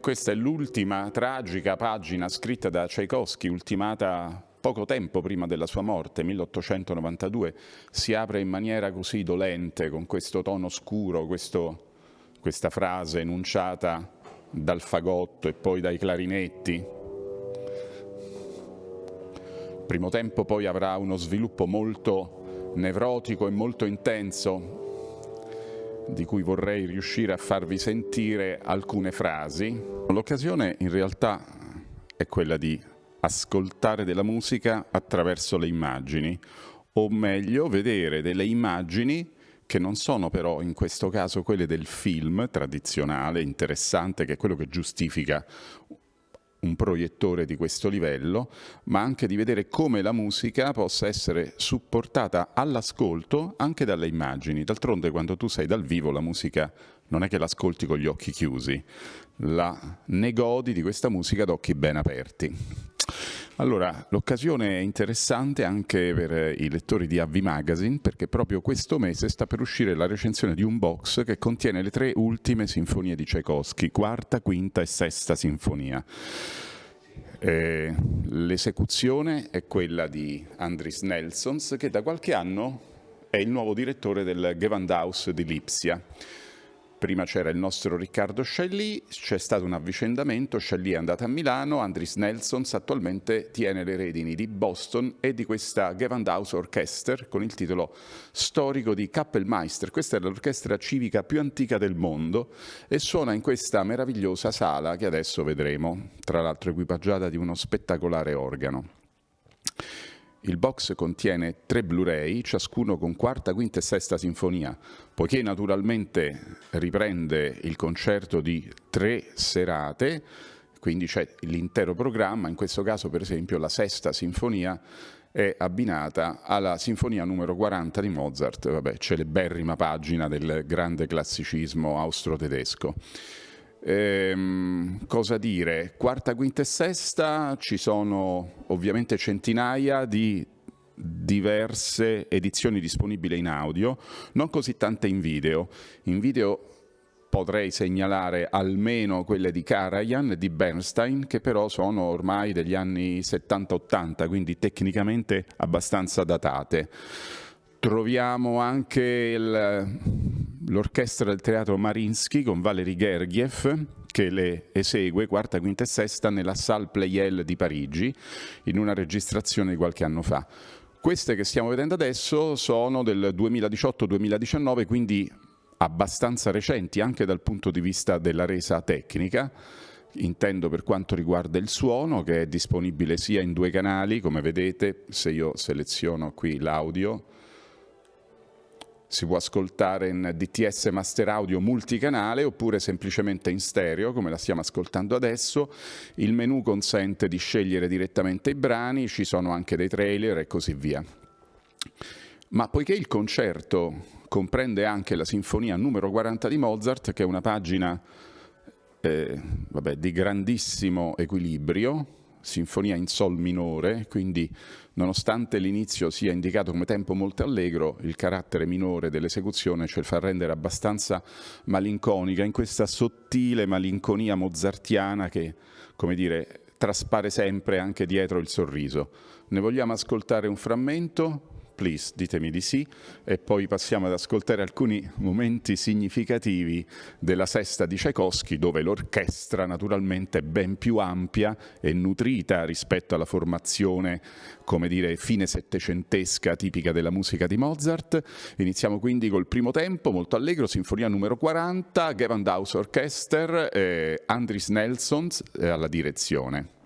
E questa è l'ultima tragica pagina scritta da Tchaikovsky, ultimata poco tempo prima della sua morte, 1892, si apre in maniera così dolente, con questo tono scuro, questo, questa frase enunciata dal fagotto e poi dai clarinetti. Primo tempo poi avrà uno sviluppo molto nevrotico e molto intenso, di cui vorrei riuscire a farvi sentire alcune frasi. L'occasione in realtà è quella di ascoltare della musica attraverso le immagini, o meglio vedere delle immagini che non sono però in questo caso quelle del film tradizionale, interessante, che è quello che giustifica un proiettore di questo livello, ma anche di vedere come la musica possa essere supportata all'ascolto anche dalle immagini. D'altronde quando tu sei dal vivo la musica non è che l'ascolti con gli occhi chiusi, la ne godi di questa musica ad occhi ben aperti. Allora, l'occasione è interessante anche per i lettori di AV Magazine perché proprio questo mese sta per uscire la recensione di un box che contiene le tre ultime sinfonie di Tchaikovsky, quarta, quinta e sesta sinfonia. Eh, l'esecuzione è quella di Andris Nelsons che da qualche anno è il nuovo direttore del Gewandhaus di Lipsia. Prima c'era il nostro Riccardo Scialli, c'è stato un avvicendamento, Scialli è andato a Milano, Andris Nelsons attualmente tiene le redini di Boston e di questa Gewandhaus Orchester con il titolo storico di Kappelmeister. Questa è l'orchestra civica più antica del mondo e suona in questa meravigliosa sala che adesso vedremo, tra l'altro equipaggiata di uno spettacolare organo. Il box contiene tre Blu-ray, ciascuno con quarta, quinta e sesta sinfonia, poiché naturalmente riprende il concerto di tre serate, quindi c'è l'intero programma, in questo caso per esempio la sesta sinfonia è abbinata alla sinfonia numero 40 di Mozart, vabbè, celeberrima pagina del grande classicismo austro-tedesco. Ehm, cosa dire? Quarta, quinta e sesta ci sono ovviamente centinaia di diverse edizioni disponibili in audio, non così tante in video. In video potrei segnalare almeno quelle di Karajan e di Bernstein, che però sono ormai degli anni 70-80, quindi tecnicamente abbastanza datate. Troviamo anche l'orchestra del teatro Marinsky con Valery Gergiev che le esegue quarta, quinta e sesta nella Salle Pleyel di Parigi in una registrazione di qualche anno fa. Queste che stiamo vedendo adesso sono del 2018-2019, quindi abbastanza recenti anche dal punto di vista della resa tecnica, intendo per quanto riguarda il suono che è disponibile sia in due canali, come vedete se io seleziono qui l'audio, si può ascoltare in DTS Master Audio multicanale oppure semplicemente in stereo come la stiamo ascoltando adesso. Il menu consente di scegliere direttamente i brani, ci sono anche dei trailer e così via. Ma poiché il concerto comprende anche la sinfonia numero 40 di Mozart, che è una pagina eh, vabbè, di grandissimo equilibrio, sinfonia in sol minore, quindi nonostante l'inizio sia indicato come tempo molto allegro, il carattere minore dell'esecuzione ce lo fa rendere abbastanza malinconica, in questa sottile malinconia mozartiana che, come dire, traspare sempre anche dietro il sorriso. Ne vogliamo ascoltare un frammento? Please, ditemi di sì, e poi passiamo ad ascoltare alcuni momenti significativi della sesta di Tchaikovsky, dove l'orchestra naturalmente è ben più ampia e nutrita rispetto alla formazione, come dire, fine settecentesca tipica della musica di Mozart. Iniziamo quindi col primo tempo, molto allegro, sinfonia numero 40, Gewandhaus Orchester, eh, Andris Nelsons eh, alla direzione.